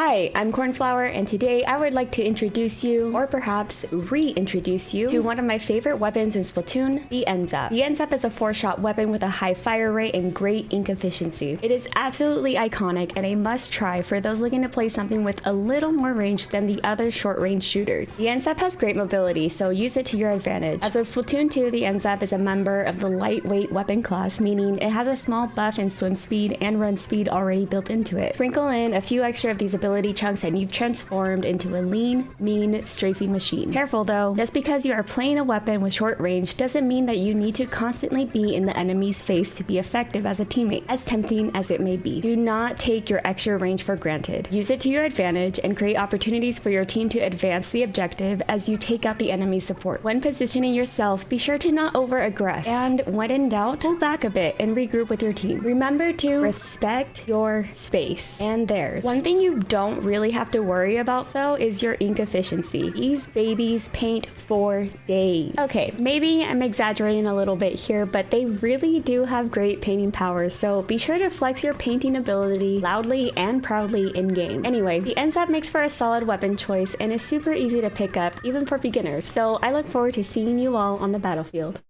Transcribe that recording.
Hi, I'm Cornflower, and today I would like to introduce you, or perhaps reintroduce you, to one of my favorite weapons in Splatoon, the NZAP. The NZAP is a four-shot weapon with a high fire rate and great ink efficiency. It is absolutely iconic and a must-try for those looking to play something with a little more range than the other short-range shooters. The NZAP has great mobility, so use it to your advantage. As of Splatoon 2, the NZAP is a member of the lightweight weapon class, meaning it has a small buff in swim speed and run speed already built into it. Sprinkle in a few extra of these abilities chunks and you've transformed into a lean, mean, strafing machine. Careful though, just because you are playing a weapon with short range doesn't mean that you need to constantly be in the enemy's face to be effective as a teammate, as tempting as it may be. Do not take your extra range for granted. Use it to your advantage and create opportunities for your team to advance the objective as you take out the enemy support. When positioning yourself, be sure to not over aggress, and when in doubt, pull back a bit and regroup with your team. Remember to respect your space and theirs. One thing you don't don't really have to worry about though is your ink efficiency. These babies paint for days. Okay, maybe I'm exaggerating a little bit here, but they really do have great painting powers, so be sure to flex your painting ability loudly and proudly in game. Anyway, the NZAP makes for a solid weapon choice and is super easy to pick up, even for beginners, so I look forward to seeing you all on the battlefield.